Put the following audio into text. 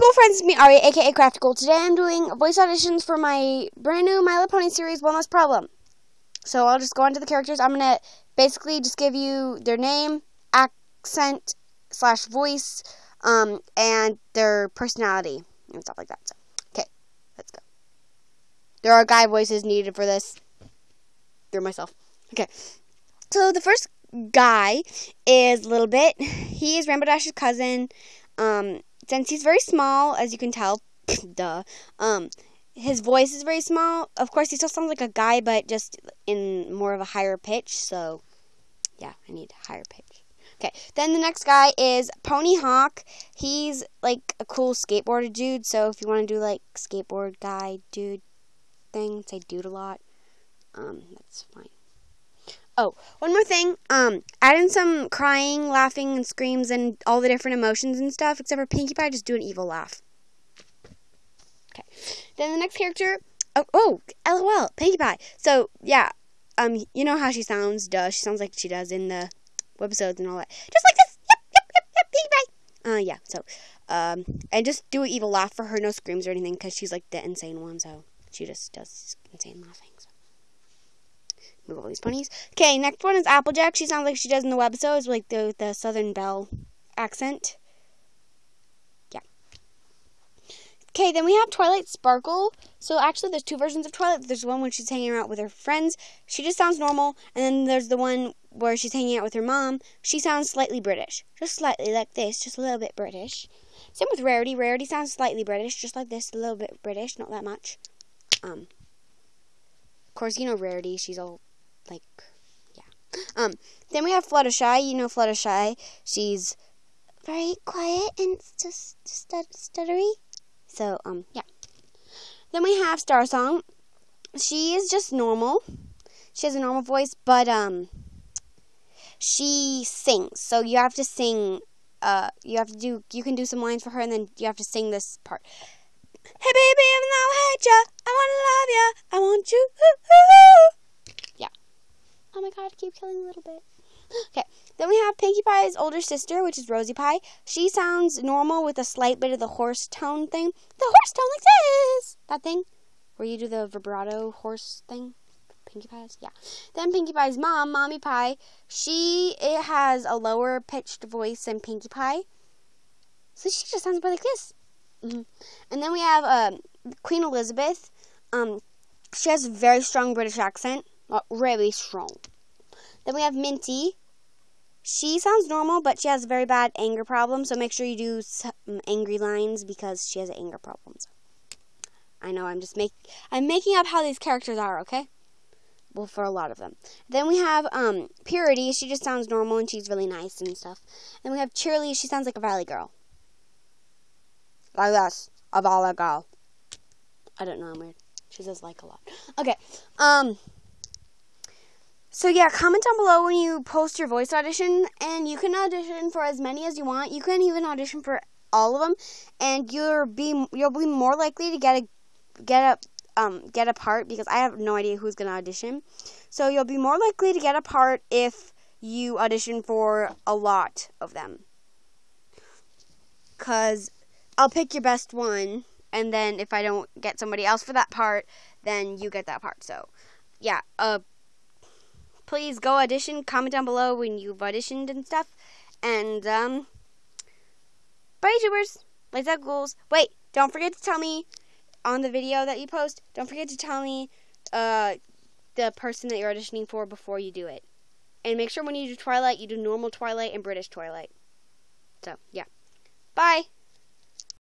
Cool friends, me Ari, aka Craftical. Today I'm doing voice auditions for my brand new My Little Pony series, One Less Problem. So I'll just go on to the characters. I'm gonna basically just give you their name, accent, slash voice, um, and their personality and stuff like that. So, okay, let's go. There are guy voices needed for this. Through myself. Okay. So the first guy is Little Bit. He is Rainbow Dash's cousin. Um, since he's very small, as you can tell, duh. Um, his voice is very small. Of course, he still sounds like a guy, but just in more of a higher pitch. So, yeah, I need higher pitch. Okay, then the next guy is Pony Hawk. He's like a cool skateboarder dude. So if you want to do like skateboard guy dude thing, say dude a lot. Um, that's fine. Oh, one more thing. Um, add in some crying, laughing, and screams, and all the different emotions and stuff. Except for Pinkie Pie, just do an evil laugh. Okay. Then the next character. Oh, oh, LOL, Pinkie Pie. So yeah, um, you know how she sounds. Duh, she sounds like she does in the webisodes and all that. Just like this. Yep, yep, yep, yep. Pinkie Pie. Uh, yeah. So, um, and just do an evil laugh for her. No screams or anything, because she's like the insane one. So she just does insane laughing. So. Move all these ponies. Okay, next one is Applejack. She sounds like she does in the webisodes, like the the Southern Belle accent. Yeah. Okay, then we have Twilight Sparkle. So actually, there's two versions of Twilight. There's one when she's hanging out with her friends. She just sounds normal, and then there's the one where she's hanging out with her mom. She sounds slightly British, just slightly like this, just a little bit British. Same with Rarity. Rarity sounds slightly British, just like this, a little bit British, not that much. Um. Of course, you know Rarity. She's all like yeah. Um then we have Fluttershy, you know Fluttershy. She's very quiet and just stuttery. So um yeah. Then we have Star Song. She is just normal. She has a normal voice, but um she sings. So you have to sing uh you have to do you can do some lines for her and then you have to sing this part. Hey baby, even though I hate ya, I wanna love ya, I want you. Ooh, ooh. Oh my god, keep killing a little bit. Okay, then we have Pinkie Pie's older sister, which is Rosie Pie. She sounds normal with a slight bit of the horse tone thing. The horse tone like this! That thing? Where you do the vibrato horse thing? Pinkie Pie's? Yeah. Then Pinkie Pie's mom, Mommy Pie, she it has a lower pitched voice than Pinkie Pie. So she just sounds more like this. Mm-hmm. And then we have um, Queen Elizabeth. Um, she has a very strong British accent. Not really strong. Then we have Minty. She sounds normal, but she has a very bad anger problem. So make sure you do some angry lines because she has an anger problems. I know I'm just make I'm making up how these characters are. Okay. Well, for a lot of them. Then we have um, Purity. She just sounds normal and she's really nice and stuff. And we have Cheerly. She sounds like a valley girl. Like this, a valley girl. I don't know. I'm weird. She says like a lot. Okay. Um. So yeah, comment down below when you post your voice audition, and you can audition for as many as you want. You can even audition for all of them, and you'll be you'll be more likely to get a get a um get a part because I have no idea who's gonna audition. So you'll be more likely to get a part if you audition for a lot of them. Cause I'll pick your best one, and then if I don't get somebody else for that part, then you get that part. So yeah, uh please go audition. Comment down below when you've auditioned and stuff. And, um, bye, YouTubers. Let's have goals. Wait, don't forget to tell me on the video that you post, don't forget to tell me, uh, the person that you're auditioning for before you do it. And make sure when you do Twilight, you do normal Twilight and British Twilight. So, yeah. Bye.